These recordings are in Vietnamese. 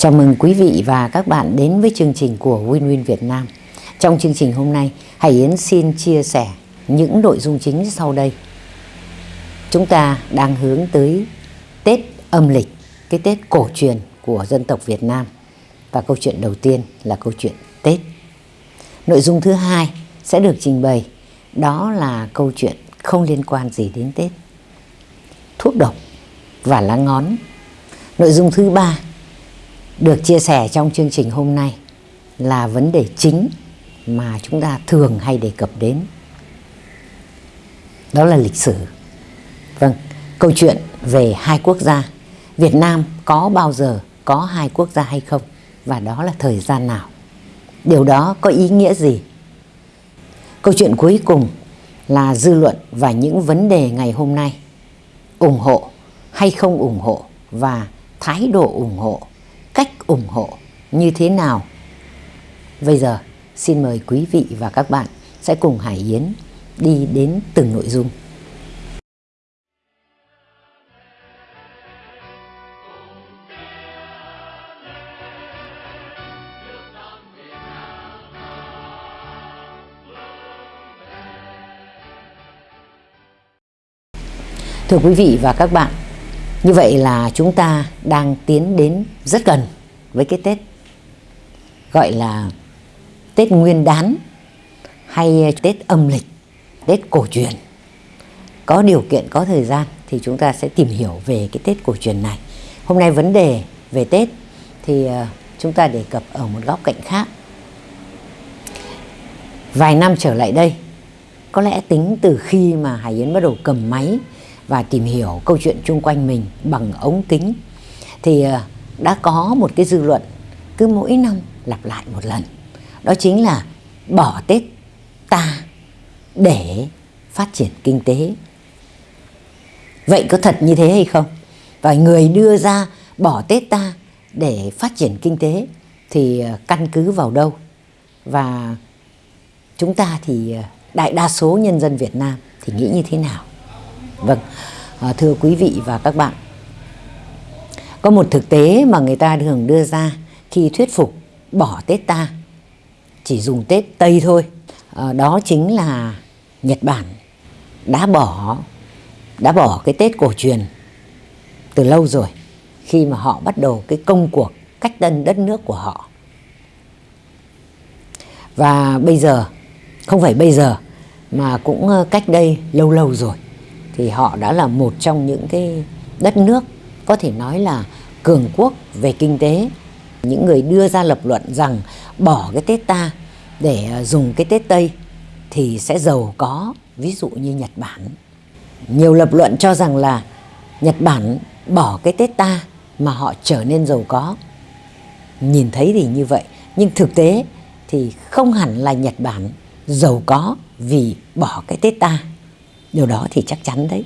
Chào mừng quý vị và các bạn đến với chương trình của Win Win Việt Nam. Trong chương trình hôm nay, Hải Yến xin chia sẻ những nội dung chính sau đây. Chúng ta đang hướng tới Tết âm lịch, cái Tết cổ truyền của dân tộc Việt Nam. Và câu chuyện đầu tiên là câu chuyện Tết. Nội dung thứ hai sẽ được trình bày, đó là câu chuyện không liên quan gì đến Tết. Thuốc độc và lá ngón. Nội dung thứ ba được chia sẻ trong chương trình hôm nay là vấn đề chính mà chúng ta thường hay đề cập đến. Đó là lịch sử. Vâng, câu chuyện về hai quốc gia. Việt Nam có bao giờ có hai quốc gia hay không? Và đó là thời gian nào? Điều đó có ý nghĩa gì? Câu chuyện cuối cùng là dư luận và những vấn đề ngày hôm nay. ủng hộ hay không ủng hộ và thái độ ủng hộ ủng hộ như thế nào. Bây giờ xin mời quý vị và các bạn sẽ cùng Hải Yến đi đến từng nội dung. Thưa quý vị và các bạn, như vậy là chúng ta đang tiến đến rất gần với cái Tết gọi là Tết Nguyên đán hay Tết âm lịch, Tết cổ truyền. Có điều kiện, có thời gian thì chúng ta sẽ tìm hiểu về cái Tết cổ truyền này. Hôm nay vấn đề về Tết thì ờ, chúng ta đề cập ở một góc cạnh khác. Vài năm trở lại đây, có lẽ tính từ khi mà Hải Yến bắt đầu cầm máy và tìm hiểu câu chuyện chung quanh mình bằng ống kính thì ờ, đã có một cái dư luận cứ mỗi năm lặp lại một lần. Đó chính là bỏ Tết ta để phát triển kinh tế. Vậy có thật như thế hay không? Và người đưa ra bỏ Tết ta để phát triển kinh tế thì ờ, căn cứ vào đâu? Và chúng ta thì ờ, đại đa số nhân dân Việt Nam thì nghĩ như thế nào? Vâng, à, thưa quý vị và các bạn, có một thực tế mà người ta thường đưa ra khi thuyết phục bỏ Tết ta, chỉ dùng Tết Tây thôi, à, đó chính là Nhật Bản đã bỏ đã bỏ cái Tết cổ truyền từ lâu rồi khi mà họ bắt đầu cái công cuộc cách tân đất nước của họ. Và bây giờ, không phải bây giờ mà cũng ờ, cách đây lâu lâu rồi thì họ đã là một trong những cái đất nước có thể nói là cường quốc về kinh tế. Những người đưa ra lập luận rằng bỏ cái Tết ta để ờ, dùng cái Tết Tây thì sẽ giàu có, ví dụ như Nhật Bản. Nhiều lập luận cho rằng là Nhật Bản bỏ cái Tết ta mà họ trở nên giàu có. Nhìn thấy thì như vậy, nhưng thực tế thì không hẳn là Nhật Bản giàu có vì bỏ cái Tết ta. Điều đó thì chắc chắn đấy.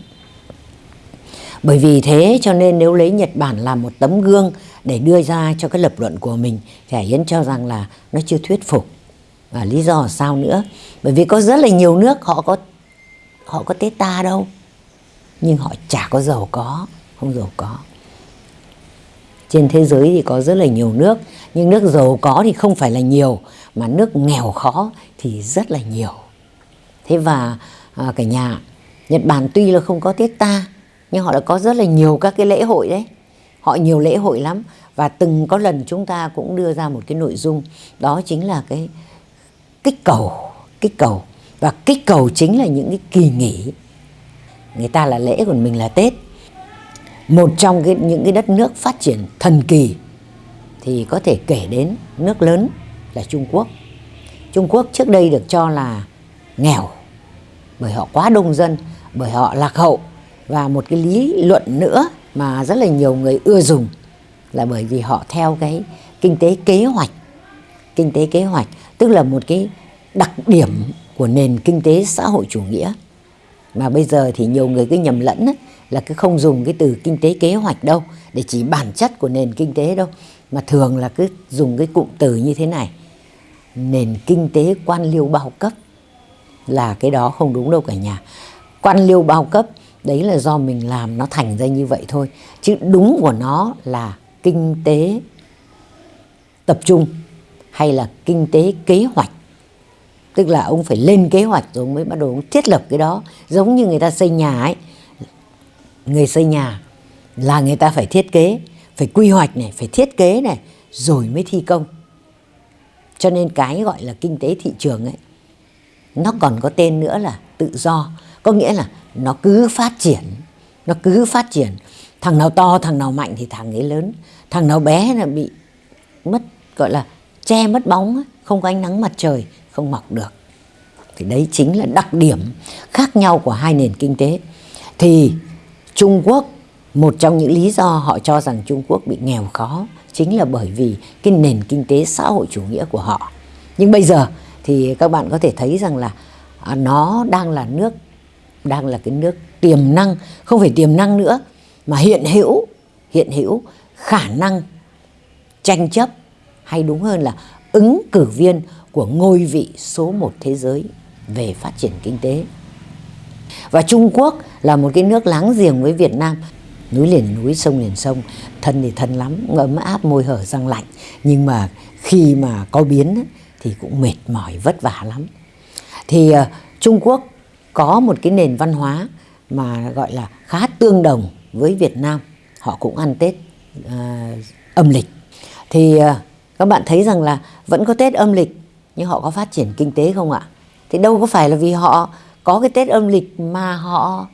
Bởi vì thế cho nên nếu lấy Nhật Bản làm một tấm gương để đưa ra cho cái lập luận của mình thì Hải Yến cho rằng là nó chưa thuyết phục. Và lý do sao nữa? Bởi vì có rất là nhiều nước họ có họ có Tết ta đâu. Nhưng họ chả có giàu có, không giàu có. Trên thế giới thì có rất là nhiều nước, nhưng nước giàu có thì không phải là nhiều, mà nước nghèo khó thì rất là nhiều. Thế và à, cả nhà Nhật Bản tuy là không có Tết ta nhưng họ đã có rất là nhiều các cái lễ hội đấy. Họ nhiều lễ hội lắm và từng có lần chúng ta cũng đưa ra một cái nội dung đó chính là cái kích cầu, kích cầu và kích cầu chính là những cái kỳ nghỉ. Người ta là lễ còn mình là Tết. Một trong cái, những cái đất nước phát triển thần kỳ thì có thể kể đến nước lớn là Trung Quốc. Trung Quốc trước đây được cho là nghèo bởi họ quá đông dân bởi họ lạc hậu và một cái lý luận nữa mà rất là nhiều người ưa dùng là bởi vì họ theo cái kinh tế kế hoạch. Kinh tế kế hoạch tức là một cái đặc điểm của nền kinh tế xã hội chủ nghĩa. Mà bây giờ thì nhiều người cứ nhầm lẫn ấy, là cứ không dùng cái từ kinh tế kế hoạch đâu để chỉ bản chất của nền kinh tế đâu mà thường là cứ dùng cái cụm từ như thế này. Nền kinh tế quan liêu bao cấp là cái đó không đúng đâu cả nhà. Quan liêu bao cấp đấy là do mình làm nó thành ra như vậy thôi. Chứ đúng của nó là kinh tế tập trung hay là kinh tế kế hoạch. Tức là ông phải lên kế hoạch rồi mới bắt đầu ông thiết lập cái đó. Giống như người ta xây nhà ấy. Người xây nhà là người ta phải thiết kế, phải quy hoạch này, phải thiết kế này, rồi mới thi công. Cho nên cái gọi là kinh tế thị trường ấy, nó còn có tên nữa là tự do có nghĩa là nó cứ phát triển, nó cứ phát triển. Thằng nào to, thằng nào mạnh thì thằng ấy lớn. Thằng nào bé là bị mất, gọi là che mất bóng không có ánh nắng mặt trời, không mọc được. Thì đấy chính là đặc điểm khác nhau của hai nền kinh tế. Thì Trung Quốc, một trong những lý do họ cho rằng Trung Quốc bị nghèo khó chính là bởi vì cái nền kinh tế xã hội chủ nghĩa của họ. Nhưng bây giờ thì các bạn có thể thấy rằng là à, nó đang là nước đang là cái nước tiềm năng không phải tiềm năng nữa mà hiện hữu hiện hữu khả năng tranh chấp hay đúng hơn là ứng cử viên của ngôi vị số một thế giới về phát triển kinh tế. Và Trung Quốc là một cái nước láng giềng với Việt Nam, núi liền núi, sông liền sông, thân thì thân lắm, ấm áp môi hở răng lạnh, nhưng mà khi mà có biến thì cũng mệt mỏi vất vả lắm. Thì ờ, Trung Quốc có một cái nền văn hóa mà gọi là khá tương đồng với Việt Nam, họ cũng ăn Tết uh, âm lịch. Thì uh, các bạn thấy rằng là vẫn có Tết âm lịch nhưng họ có phát triển kinh tế không ạ? Thì đâu có phải là vì họ có cái Tết âm lịch mà họ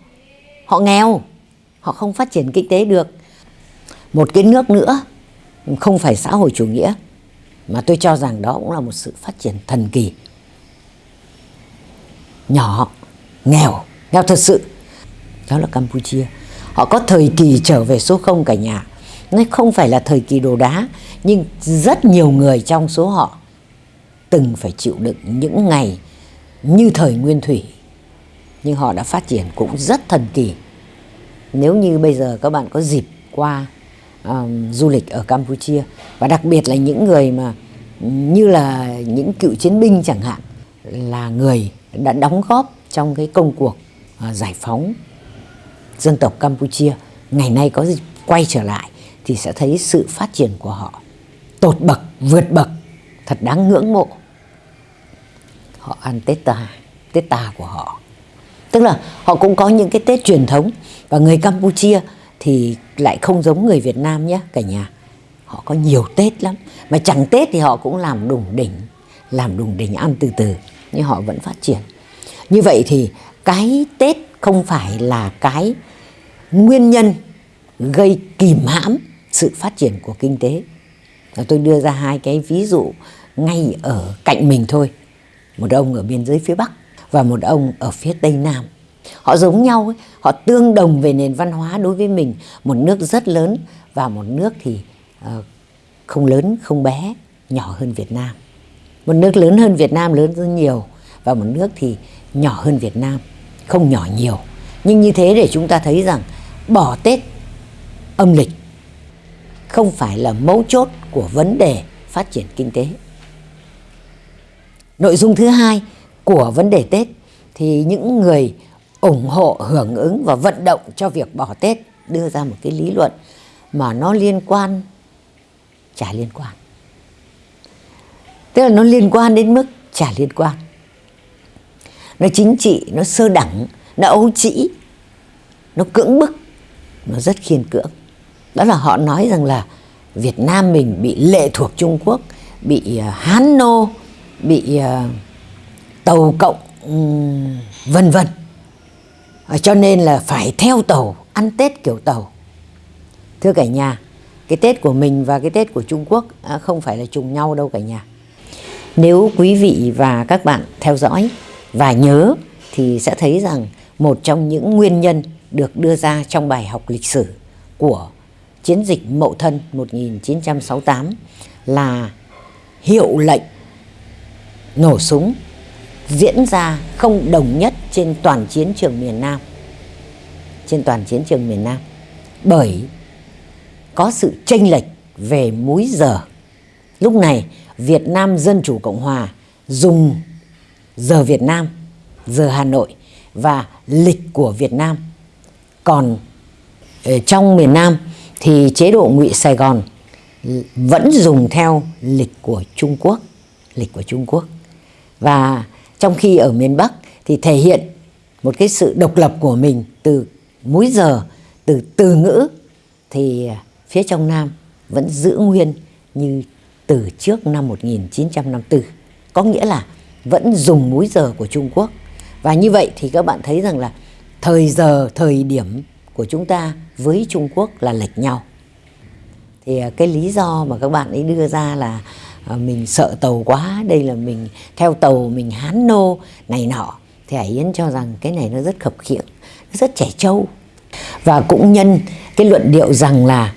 họ nghèo, họ không phát triển kinh tế được. Một cái nước nữa không phải xã hội chủ nghĩa mà tôi cho rằng đó cũng là một sự phát triển thần kỳ. Nhỏ, nghèo, nghèo thật sự. Đó là Campuchia. Họ có thời kỳ trở về số không cả nhà. Nó không phải là thời kỳ đồ đá, nhưng rất nhiều người trong số họ từng phải chịu đựng những ngày như thời nguyên thủy nhưng họ đã phát triển cũng rất thần kỳ nếu như bây giờ các bạn có dịp qua um, du lịch ở Campuchia và đặc biệt là những người mà như là những cựu chiến binh chẳng hạn là người đã đóng góp trong cái công cuộc uh, giải phóng dân tộc Campuchia ngày nay có quay trở lại thì sẽ thấy sự phát triển của họ tột bậc vượt bậc thật đáng ngưỡng mộ họ ăn Tết tà, Tết tà của họ. Tức là họ cũng có những cái Tết truyền thống và người Campuchia thì lại không giống người Việt Nam nhé cả nhà. Họ có nhiều Tết lắm, mà chẳng Tết thì họ cũng làm đùng đỉnh, làm đùng đỉnh ăn từ từ nhưng họ vẫn phát triển. Như vậy thì cái Tết không phải là cái nguyên nhân gây kìm hãm sự phát triển của kinh tế. Và tôi đưa ra hai cái ví dụ ngay ở cạnh mình thôi một ông ở biên giới phía Bắc và một ông ở phía Tây Nam. Họ giống nhau, ấy, họ tương đồng về nền văn hóa đối với mình. Một nước rất lớn và một nước thì uh, không lớn, không bé, nhỏ hơn Việt Nam. Một nước lớn hơn Việt Nam lớn rất nhiều và một nước thì nhỏ hơn Việt Nam, không nhỏ nhiều. Nhưng như thế để chúng ta thấy rằng bỏ Tết âm lịch không phải là mấu chốt của vấn đề phát triển kinh tế. Nội dung thứ hai của vấn đề Tết thì những người ủng hộ, hưởng ứng và vận động cho việc bỏ Tết đưa ra một cái lý luận mà nó liên quan chả liên quan. Tức là nó liên quan đến mức chả liên quan. Nó chính trị, nó sơ đẳng, nó ấu trĩ, nó cưỡng bức, nó rất khiên cưỡng. Đó là họ nói rằng là Việt Nam mình bị lệ thuộc Trung Quốc, bị à, Hán nô, bị à, tàu cộng vân vân. À, cho nên là phải theo tàu ăn tết kiểu tàu. Thưa cả nhà cái tết của mình và cái tết của trung quốc không phải là trùng nhau đâu cả nhà. Nếu quý vị và các bạn theo dõi và nhớ thì sẽ thấy rằng một trong những nguyên nhân được đưa ra trong bài học lịch sử của chiến dịch Mậu Thân 1968 là hiệu lệnh nổ súng diễn ra không đồng nhất trên toàn chiến trường miền Nam. Trên toàn chiến trường miền Nam. Bởi có sự chênh lệch về múi giờ. Lúc này Việt Nam Dân Chủ Cộng Hòa dùng giờ Việt Nam, giờ Hà Nội và lịch của Việt Nam. Còn ở trong miền Nam thì chế độ ngụy Sài Gòn vẫn dùng theo lịch của Trung Quốc, lịch của Trung Quốc. Và trong khi ở miền Bắc thì thể hiện một cái sự độc lập của mình từ múi giờ, từ từ ngữ thì phía trong Nam vẫn giữ nguyên như từ trước năm 1954. Có nghĩa là vẫn dùng múi giờ của Trung Quốc. Và như vậy thì các bạn thấy rằng là thời giờ, thời điểm của chúng ta với Trung Quốc là lệch nhau. Thì à, cái lý do mà các bạn ấy đưa ra là à, mình sợ tàu quá, đây là mình theo tàu mình hán nô này nọ. Thì Hải Yến cho rằng cái này nó rất khập khiễng, rất trẻ trâu. Và cũng nhân cái luận điệu rằng là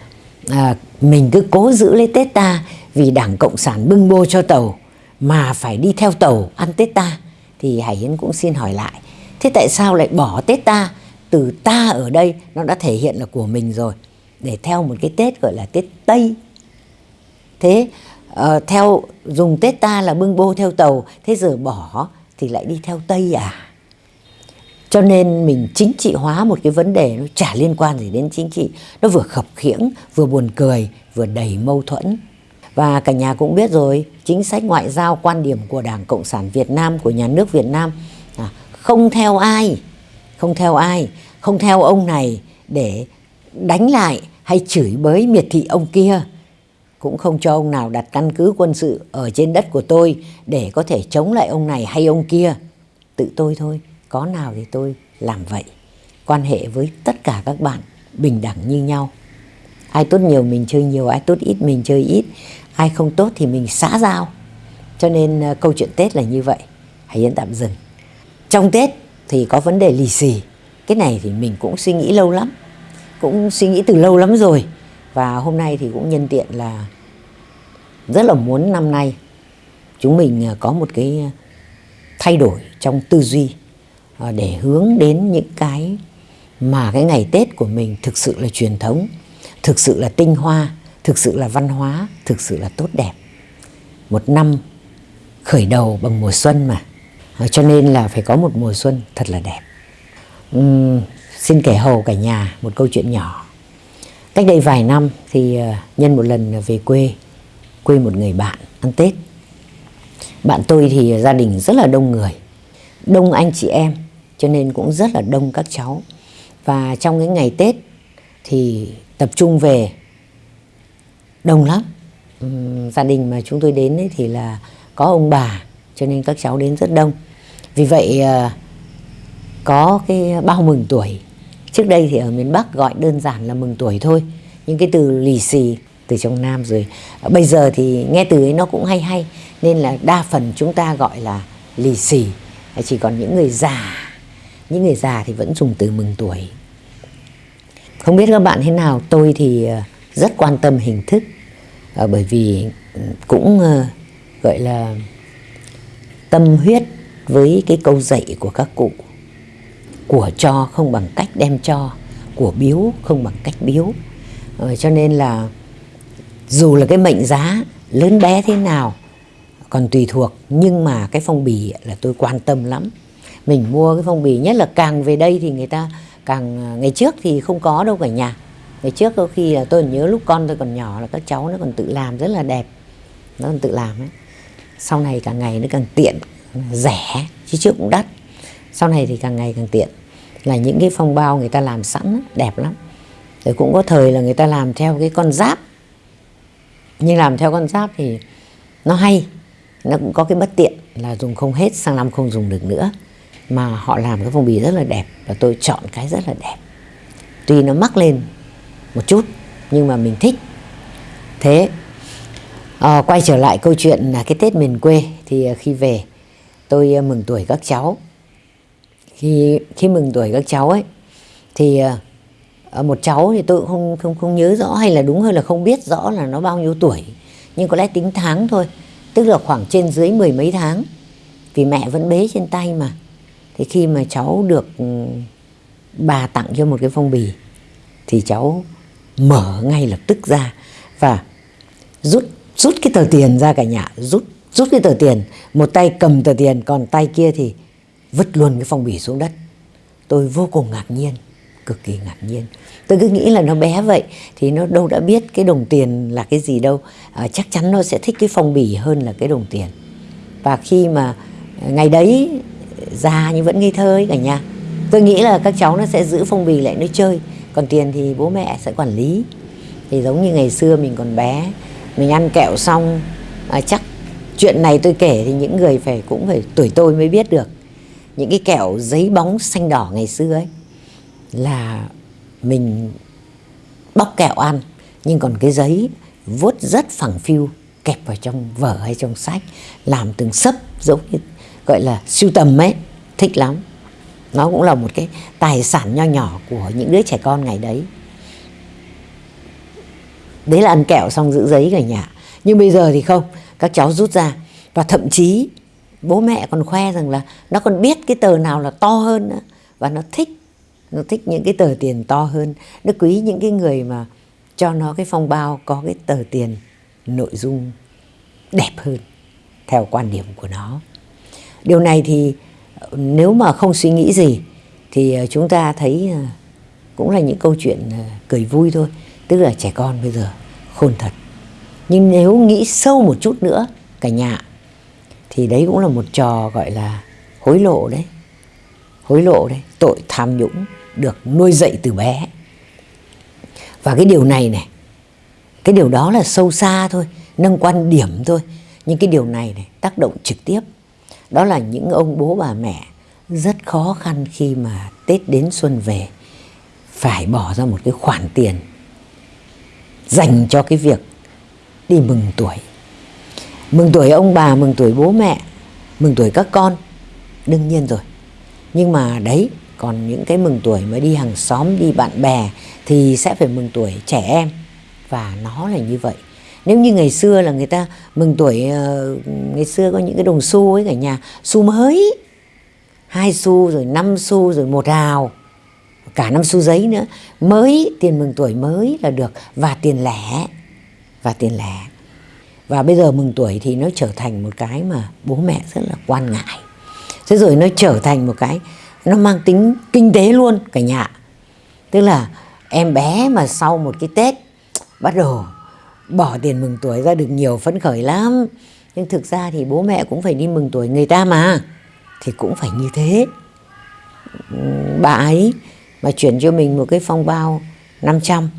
à, mình cứ cố giữ lấy Tết ta vì Đảng Cộng sản bưng bô cho tàu mà phải đi theo tàu ăn Tết ta thì Hải Yến cũng xin hỏi lại thế tại sao lại bỏ Tết ta? Từ ta ở đây nó đã thể hiện là của mình rồi để theo một cái Tết gọi là Tết Tây. Thế uh, theo dùng Tết ta là bưng bô theo tàu thế giờ bỏ thì lại đi theo Tây à? Cho nên mình chính trị hóa một cái vấn đề nó chả liên quan gì đến chính trị nó vừa khập khiễng vừa buồn cười vừa đầy mâu thuẫn và cả nhà cũng biết rồi, chính sách ngoại giao quan điểm của Đảng Cộng sản Việt Nam, của nhà nước Việt Nam à, không theo ai, không theo ai, không theo ông này để đánh lại hay chửi bới miệt thị ông kia. Cũng không cho ông nào đặt căn cứ quân sự ở trên đất của tôi để có thể chống lại ông này hay ông kia. Tự tôi thôi, có nào thì tôi làm vậy. Quan hệ với tất cả các bạn bình đẳng như nhau. Ai tốt nhiều mình chơi nhiều, ai tốt ít mình chơi ít ai không tốt thì mình xã giao. Cho nên ờ, câu chuyện Tết là như vậy. Hãy yên tạm dừng. Trong Tết thì có vấn đề lì xì. Cái này thì mình cũng suy nghĩ lâu lắm. Cũng suy nghĩ từ lâu lắm rồi. Và hôm nay thì cũng nhân tiện là rất là muốn năm nay chúng mình ờ, có một cái ờ, thay đổi trong tư duy để hướng đến những cái mà cái ngày Tết của mình thực sự là truyền thống, thực sự là tinh hoa thực sự là văn hóa, thực sự là tốt đẹp. Một năm khởi đầu bằng mùa xuân mà, ờ, cho nên là phải có một mùa xuân thật là đẹp. Uhm, xin kể hầu cả nhà một câu chuyện nhỏ. Cách đây vài năm thì ờ, nhân một lần về quê, quê một người bạn ăn Tết. Bạn tôi thì gia đình rất là đông người, đông anh chị em, cho nên cũng rất là đông các cháu. Và trong cái ngày Tết thì tập trung về đông lắm. Ừ, gia đình mà chúng tôi đến ấy thì là có ông bà cho nên các cháu đến rất đông. Vì vậy ờ, có cái bao mừng tuổi. Trước đây thì ở miền Bắc gọi đơn giản là mừng tuổi thôi. Nhưng cái từ lì xì từ trong Nam rồi. Ờ, bây giờ thì nghe từ ấy nó cũng hay hay nên là đa phần chúng ta gọi là lì xì. Chỉ còn những người già. Những người già thì vẫn dùng từ mừng tuổi. Không biết các bạn thế nào tôi thì uh, rất quan tâm hình thức. À, bởi vì ừ, cũng uh, gọi là tâm huyết với cái câu dạy của các cụ của cho không bằng cách đem cho của biếu không bằng cách biếu. À, cho nên là dù là cái mệnh giá lớn bé thế nào còn tùy thuộc nhưng mà cái phong bì là tôi quan tâm lắm. Mình mua cái phong bì nhất là càng về đây thì người ta càng ngày trước thì không có đâu cả nhà ngày trước có khi là tôi nhớ lúc con tôi còn nhỏ là các cháu nó còn tự làm rất là đẹp. Nó còn tự làm ấy. Sau này càng ngày nó càng tiện, rẻ, chứ trước cũng đắt. Sau này thì càng ngày càng tiện. Là những cái phong bao người ta làm sẵn đẹp lắm. Rồi cũng có thời là người ta làm theo cái con giáp. Nhưng làm theo con giáp thì nó hay, nó cũng có cái bất tiện là dùng không hết, sang năm không dùng được nữa. Mà họ làm cái phong bì rất là đẹp và tôi chọn cái rất là đẹp. Tuy nó mắc lên một chút nhưng mà mình thích. Thế à, quay trở lại câu chuyện là cái tết miền quê thì ờ, khi về tôi ờ, mừng tuổi các cháu. Khi khi mừng tuổi các cháu ấy thì một cháu thì tôi cũng không không không nhớ rõ hay là đúng hơn là không biết rõ là nó bao nhiêu tuổi nhưng có lẽ tính tháng thôi tức là khoảng trên dưới mười mấy tháng vì mẹ vẫn bế trên tay mà. Thì khi mà cháu được ừ, bà tặng cho một cái phong bì thì cháu mở ngay lập tức ra và rút rút cái tờ tiền ra cả nhà. Rút rút cái tờ tiền. Một tay cầm tờ tiền còn tay kia thì vứt luôn cái phong bì xuống đất. Tôi vô cùng ngạc nhiên cực kỳ ngạc nhiên. Tôi cứ nghĩ là nó bé vậy thì nó đâu đã biết cái đồng tiền là cái gì đâu. À, chắc chắn nó sẽ thích cái phong bì hơn là cái đồng tiền. Và khi mà ngày đấy già nhưng vẫn ngây thơ ấy cả nhà tôi nghĩ là các cháu nó sẽ giữ phong bì lại nó chơi còn tiền thì bố mẹ sẽ quản lý. Thì giống như ngày xưa mình còn bé mình ăn kẹo xong à, chắc chuyện này tôi kể thì những người phải cũng phải tuổi tôi mới biết được. Những cái kẹo giấy bóng xanh đỏ ngày xưa ấy là mình bóc kẹo ăn nhưng còn cái giấy vuốt rất phẳng phiu kẹp vào trong vở hay trong sách làm từng sấp giống như gọi là sưu tầm ấy thích lắm nó cũng là một cái tài sản nho nhỏ của những đứa trẻ con ngày đấy. Đấy là ăn kẹo xong giữ giấy cả nhà. Nhưng bây giờ thì không, các cháu rút ra. Và thậm chí bố mẹ còn khoe rằng là nó còn biết cái tờ nào là to hơn nữa. Và nó thích nó thích những cái tờ tiền to hơn. Nó quý những cái người mà cho nó cái phong bao có cái tờ tiền nội dung đẹp hơn theo quan điểm của nó. Điều này thì nếu mà không suy nghĩ gì, thì ờ, chúng ta thấy ờ, cũng là những câu chuyện ờ, cười vui thôi. Tức là trẻ con bây giờ khôn thật. Nhưng nếu nghĩ sâu một chút nữa, cả nhà, thì đấy cũng là một trò gọi là hối lộ đấy. Hối lộ đấy, tội tham nhũng được nuôi dạy từ bé. Và cái điều này này, cái điều đó là sâu xa thôi, nâng quan điểm thôi. Nhưng cái điều này này tác động trực tiếp đó là những ông bố bà mẹ rất khó khăn khi mà Tết đến xuân về phải bỏ ra một cái khoản tiền dành cho cái việc đi mừng tuổi. Mừng tuổi ông bà, mừng tuổi bố mẹ, mừng tuổi các con, đương nhiên rồi. Nhưng mà đấy, còn những cái mừng tuổi mà đi hàng xóm, đi bạn bè thì sẽ phải mừng tuổi trẻ em. Và nó là như vậy. Nếu như ngày xưa là người ta mừng tuổi, ờ, ngày xưa có những cái đồng xu ấy cả nhà, xu mới, hai xu rồi năm xu rồi một hào cả năm xu giấy nữa. Mới tiền mừng tuổi mới là được. Và tiền lẻ. Và tiền lẻ. Và bây giờ mừng tuổi thì nó trở thành một cái mà bố mẹ rất là quan ngại. Thế rồi nó trở thành một cái nó mang tính kinh tế luôn cả nhà. Tức là em bé mà sau một cái tết bắt đầu bỏ tiền mừng tuổi ra được nhiều phấn khởi lắm. Nhưng thực ra thì bố mẹ cũng phải đi mừng tuổi người ta mà. Thì cũng phải như thế. Bà ấy mà chuyển cho mình một cái phong bao 500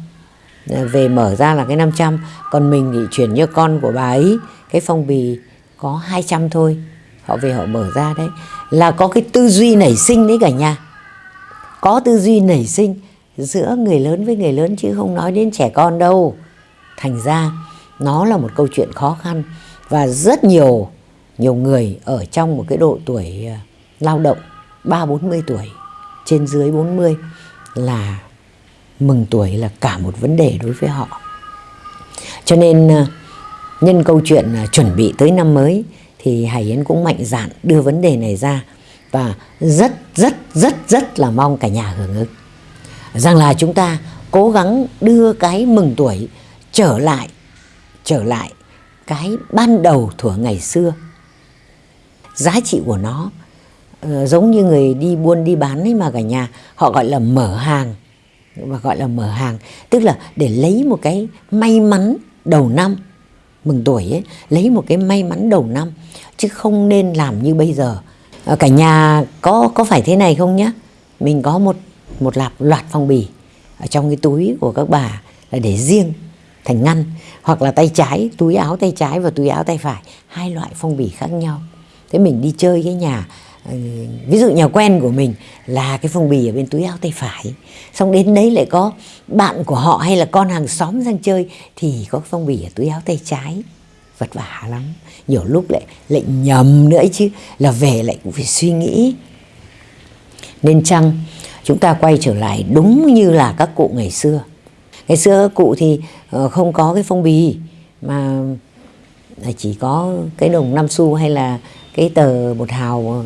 à, về mở ra là cái 500 còn mình thì chuyển cho con của bà ấy cái phong bì có 200 thôi. Họ về họ mở ra đấy. Là có cái tư duy nảy sinh đấy cả nhà. Có tư duy nảy sinh giữa người lớn với người lớn chứ không nói đến trẻ con đâu thành ra nó là một câu chuyện khó khăn và rất nhiều nhiều người ở trong một cái độ tuổi ờ, lao động ba bốn mươi tuổi, trên dưới 40 là mừng tuổi là cả một vấn đề đối với họ. Cho nên ờ, nhân câu chuyện ờ, chuẩn bị tới năm mới thì Hải Yến cũng mạnh dạn đưa vấn đề này ra và rất rất rất rất là mong cả nhà hưởng ứng. Rằng là chúng ta cố gắng đưa cái mừng tuổi trở lại trở lại cái ban đầu thuở ngày xưa. Giá trị của nó uh, giống như người đi buôn đi bán ấy mà cả nhà họ gọi là mở hàng. Và gọi là mở hàng tức là để lấy một cái may mắn đầu năm mừng tuổi ấy lấy một cái may mắn đầu năm chứ không nên làm như bây giờ. Ờ, cả nhà có có phải thế này không nhá? Mình có một một lạp loạt phong bì ở trong cái túi của các bà là để riêng thành ngăn, hoặc là tay trái, túi áo tay trái và túi áo tay phải. Hai loại phong bì khác nhau. Thế mình đi chơi cái nhà ờ, ví dụ nhà quen của mình là cái phong bì ở bên túi áo tay phải. Xong đến đấy lại có bạn của họ hay là con hàng xóm sang chơi thì có phong bì ở túi áo tay trái. Vất vả lắm. Nhiều lúc lại lại nhầm nữa chứ. Là về lại cũng phải suy nghĩ. Nên chăng chúng ta quay trở lại đúng như là các cụ ngày xưa ngày xưa cụ thì ờ, không có cái phong bì, mà chỉ có cái đồng năm xu hay là cái tờ một hào ờ,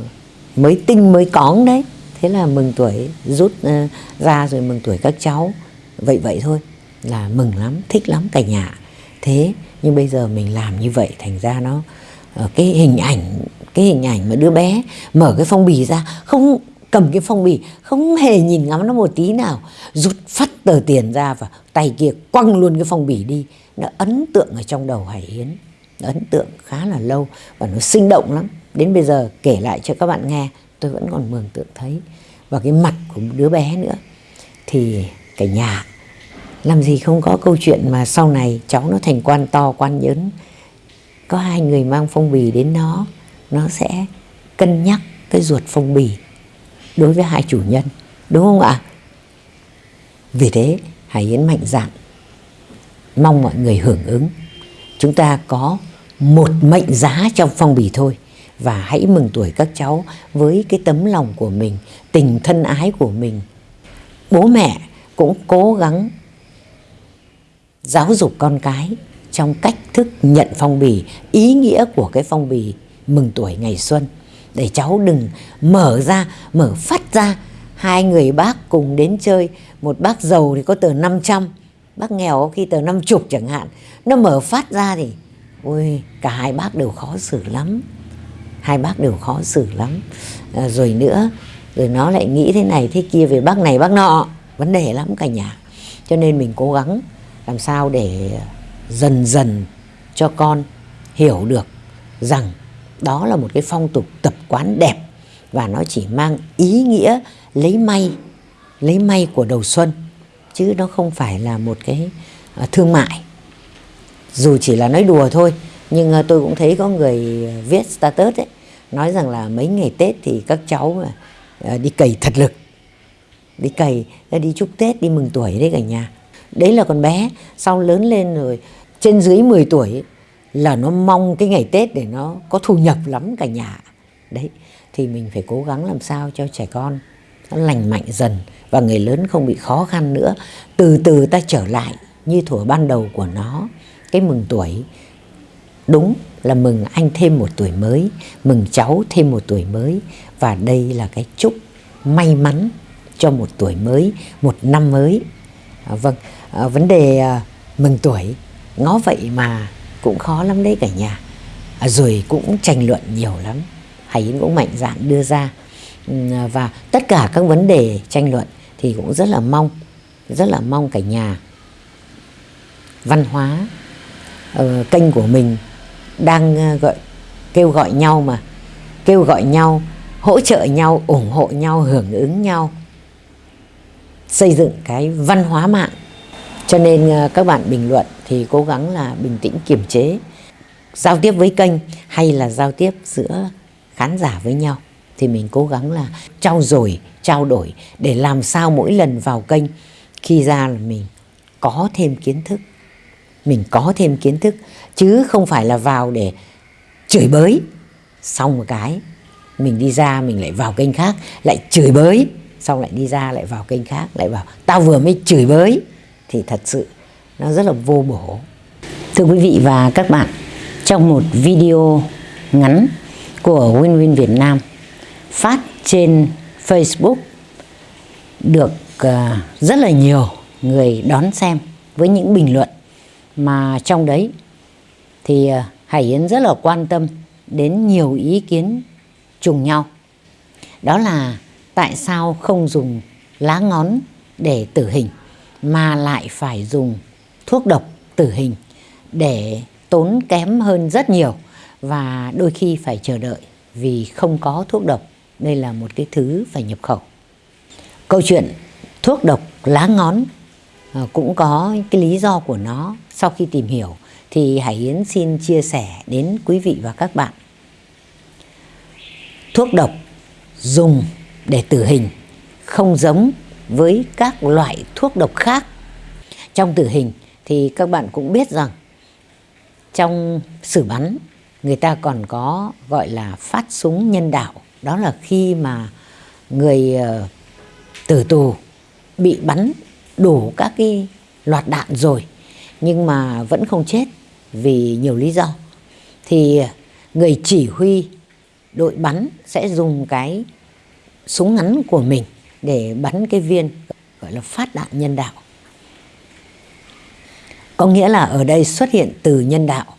mới tinh, mới cóng đấy. Thế là mừng tuổi rút ờ, ra rồi mừng tuổi các cháu. Vậy vậy thôi, là mừng lắm, thích lắm cả nhà. Thế nhưng bây giờ mình làm như vậy thành ra nó cái hình ảnh, cái hình ảnh mà đứa bé mở cái phong bì ra, không cầm cái phong bì, không hề nhìn ngắm nó một tí nào. Rút phát tờ tiền ra và tay kia quăng luôn cái phong bì đi. Nó ấn tượng ở trong đầu hải yến. Nó ấn tượng khá là lâu và nó sinh động lắm. Đến bây giờ kể lại cho các bạn nghe, tôi vẫn còn mường tượng thấy. Và cái mặt của một đứa bé nữa. Thì cả nhà, làm gì không có câu chuyện mà sau này cháu nó thành quan to, quan lớn. Có hai người mang phong bì đến nó nó sẽ cân nhắc cái ruột phong bì đối với hai chủ nhân, đúng không ạ? Vì thế, hải yến mạnh dạn, mong mọi người hưởng ứng. Chúng ta có một mệnh giá trong phong bì thôi, và hãy mừng tuổi các cháu với cái tấm lòng của mình, tình thân ái của mình. Bố mẹ cũng cố gắng giáo dục con cái trong cách thức nhận phong bì, ý nghĩa của cái phong bì mừng tuổi ngày xuân để cháu đừng mở ra mở phát ra. Hai người bác cùng đến chơi. Một bác giàu thì có tờ 500 bác nghèo có khi tờ 50 chẳng hạn. Nó mở phát ra thì ôi cả hai bác đều khó xử lắm. Hai bác đều khó xử lắm. À, rồi nữa rồi nó lại nghĩ thế này thế kia về bác này bác nọ. Vấn đề lắm cả nhà. Cho nên mình cố gắng làm sao để dần dần cho con hiểu được rằng đó là một cái phong tục tập quán đẹp và nó chỉ mang ý nghĩa lấy may lấy may của đầu xuân, chứ nó không phải là một cái à, thương mại. Dù chỉ là nói đùa thôi, nhưng à, tôi cũng thấy có người viết status ấy, nói rằng là mấy ngày Tết thì các cháu à, đi cày thật lực, đi cày đi chúc Tết, đi mừng tuổi đấy cả nhà. Đấy là con bé, sau lớn lên rồi, trên dưới 10 tuổi là nó mong cái ngày Tết để nó có thu nhập lắm cả nhà. Đấy thì mình phải cố gắng làm sao cho trẻ con nó lành mạnh dần và người lớn không bị khó khăn nữa. Từ từ ta trở lại như thuở ban đầu của nó cái mừng tuổi. Đúng là mừng anh thêm một tuổi mới mừng cháu thêm một tuổi mới. Và đây là cái chúc may mắn cho một tuổi mới một năm mới. À, vâng à, vấn đề à, mừng tuổi. Ngó vậy mà cũng khó lắm đấy cả nhà. À, rồi cũng tranh luận nhiều lắm. Hải Yến cũng mạnh dạn đưa ra. Ừ, và tất cả các vấn đề tranh luận thì cũng rất là mong rất là mong cả nhà. Văn hóa uh, kênh của mình đang uh, gọi kêu gọi nhau mà kêu gọi nhau hỗ trợ nhau ủng hộ nhau hưởng ứng nhau xây dựng cái văn hóa mạng cho nên à, các bạn bình luận thì cố gắng là bình tĩnh, kiềm chế. Giao tiếp với kênh hay là giao tiếp giữa khán giả với nhau thì mình cố gắng là trao dồi, trao đổi để làm sao mỗi lần vào kênh, khi ra là mình có thêm kiến thức. Mình có thêm kiến thức, chứ không phải là vào để chửi bới. Xong một cái, mình đi ra mình lại vào kênh khác, lại chửi bới. Xong lại đi ra lại vào kênh khác, lại vào. Tao vừa mới chửi bới thì thật sự nó rất là vô bổ thưa quý vị và các bạn, trong một video ngắn của Win Win Việt Nam phát trên Facebook, được à, rất là nhiều người đón xem với những bình luận mà trong đấy thì à, Hải Yến rất là quan tâm đến nhiều ý kiến trùng nhau. Đó là tại sao không dùng lá ngón để tử hình mà lại phải dùng thuốc độc tử hình để tốn kém hơn rất nhiều và đôi khi phải chờ đợi vì không có thuốc độc. Đây là một cái thứ phải nhập khẩu. Câu chuyện thuốc độc lá ngón ờ, cũng có cái lý do của nó. Sau khi tìm hiểu thì Hải Yến xin chia sẻ đến quý vị và các bạn. Thuốc độc dùng để tử hình không giống với các loại thuốc độc khác. Trong tử hình thì các bạn cũng biết rằng trong xử bắn, người ta còn có gọi là phát súng nhân đạo đó là khi mà người ờ, tử tù bị bắn đủ các cái loạt đạn rồi, nhưng mà vẫn không chết vì nhiều lý do thì người chỉ huy đội bắn sẽ dùng cái súng ngắn của mình để bắn cái viên, gọi là phát đạn nhân đạo. Có nghĩa là ở đây xuất hiện từ nhân đạo.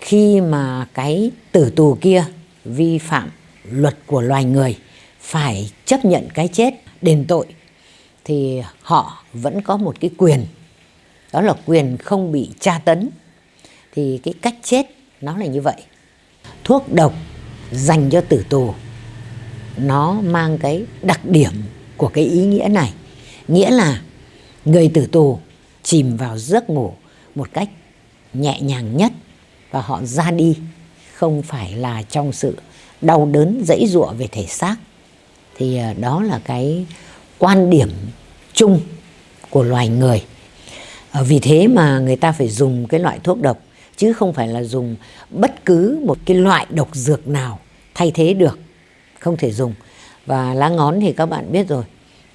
Khi mà cái tử tù kia vi phạm luật của loài người, phải chấp nhận cái chết, đền tội, thì họ vẫn có một cái quyền. Đó là quyền không bị tra tấn. Thì cái cách chết nó là như vậy. Thuốc độc dành cho tử tù, nó mang cái đặc điểm của cái ý nghĩa này. Nghĩa là người tử tù chìm vào giấc ngủ một cách nhẹ nhàng nhất và họ ra đi không phải là trong sự đau đớn, dãy dụa về thể xác. Thì ờ, đó là cái quan điểm chung của loài người. Ờ, vì thế mà người ta phải dùng cái loại thuốc độc, chứ không phải là dùng bất cứ một cái loại độc dược nào thay thế được, không thể dùng và lá ngón thì các bạn biết rồi.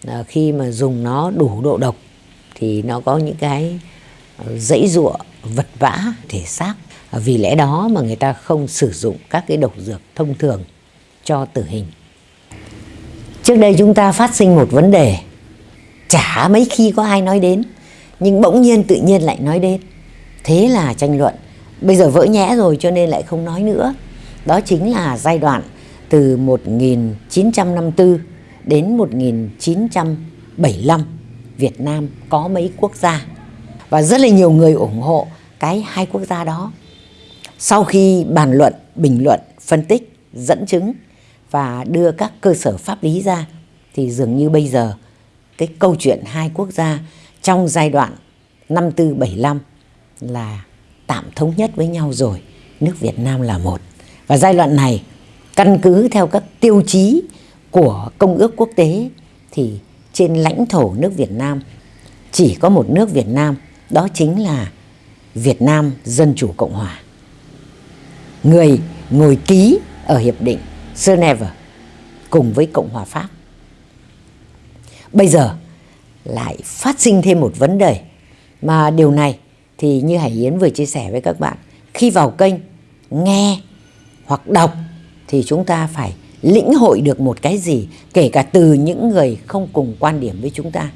À, khi mà dùng nó đủ độ độc thì nó có những cái ờ, dãy dụa vật vã thể xác. Vì lẽ đó mà người ta không sử dụng các cái độc dược thông thường cho tử hình. Trước đây chúng ta phát sinh một vấn đề chả mấy khi có ai nói đến nhưng bỗng nhiên tự nhiên lại nói đến. Thế là tranh luận. Bây giờ vỡ nhẽ rồi cho nên lại không nói nữa. Đó chính là giai đoạn từ 1954 đến 1975 Việt Nam có mấy quốc gia? Và rất là nhiều người ủng hộ cái hai quốc gia đó. Sau khi bàn luận, bình luận, phân tích, dẫn chứng và đưa các cơ sở pháp lý ra, thì dường như bây giờ cái câu chuyện hai quốc gia trong giai đoạn năm tư bảy năm là tạm thống nhất với nhau rồi, nước Việt Nam là một. Và giai đoạn này căn cứ theo các tiêu chí của công ước quốc tế, thì trên lãnh thổ nước Việt Nam, chỉ có một nước Việt Nam, đó chính là Việt Nam Dân Chủ Cộng Hòa người ngồi ký ở Hiệp định Geneva cùng với Cộng hòa Pháp. Bây giờ lại phát sinh thêm một vấn đề, mà điều này thì như Hải Yến vừa chia sẻ với các bạn, khi vào kênh nghe hoặc đọc thì chúng ta phải lĩnh hội được một cái gì, kể cả từ những người không cùng quan điểm với chúng ta.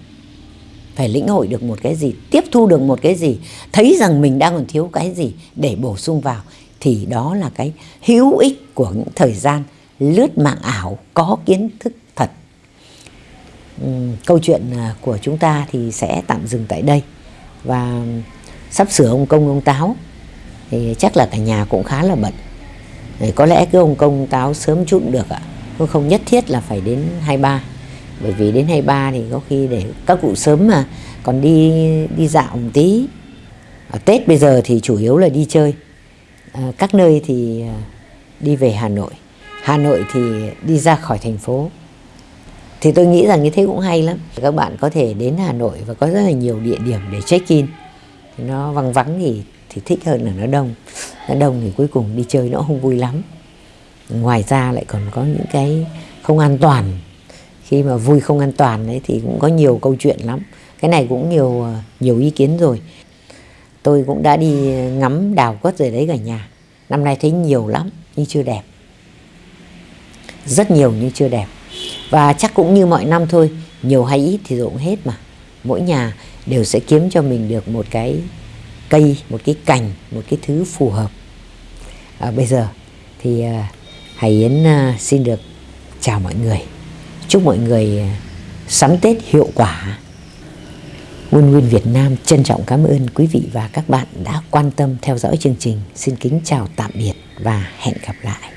Phải lĩnh hội được một cái gì, tiếp thu được một cái gì, thấy rằng mình đang còn thiếu cái gì để bổ sung vào, thì đó là cái hữu ích của những thời gian lướt mạng ảo có kiến thức thật. Câu chuyện à, của chúng ta thì sẽ tạm dừng tại đây. Và sắp sửa ông công, ông táo, thì chắc là cả nhà cũng khá là bận có lẽ cái ông công táo sớm chút được ạ. À. không nhất thiết là phải đến 23 bởi vì đến 23 thì có khi để các cụ sớm mà còn đi đi dạo một tí. Ở Tết bây giờ thì chủ yếu là đi chơi. À, các nơi thì à, đi về Hà Nội. Hà Nội thì đi ra khỏi thành phố. Thì tôi nghĩ rằng như thế cũng hay lắm. Các bạn có thể đến Hà Nội và có rất là nhiều địa điểm để check in. Nó vắng vắng thì thì thích hơn là nó đông đông thì cuối cùng đi chơi nó không vui lắm. Ngoài ra lại còn có những cái không an toàn. Khi mà vui không an toàn đấy thì cũng có nhiều câu chuyện lắm. Cái này cũng nhiều nhiều ý kiến rồi. Tôi cũng đã đi ngắm đào quất rồi đấy cả nhà. Năm nay thấy nhiều lắm, nhưng chưa đẹp. Rất nhiều nhưng chưa đẹp. Và chắc cũng như mọi năm thôi, nhiều hay ít thì rộng cũng hết mà. Mỗi nhà đều sẽ kiếm cho mình được một cái cây, một cái cành, một cái thứ phù hợp à, bây giờ thì à, Hải Yến à, xin được chào mọi người chúc mọi người à, sắm Tết hiệu quả Nguyên Nguyên Việt Nam trân trọng cảm ơn quý vị và các bạn đã quan tâm theo dõi chương trình. Xin kính chào tạm biệt và hẹn gặp lại.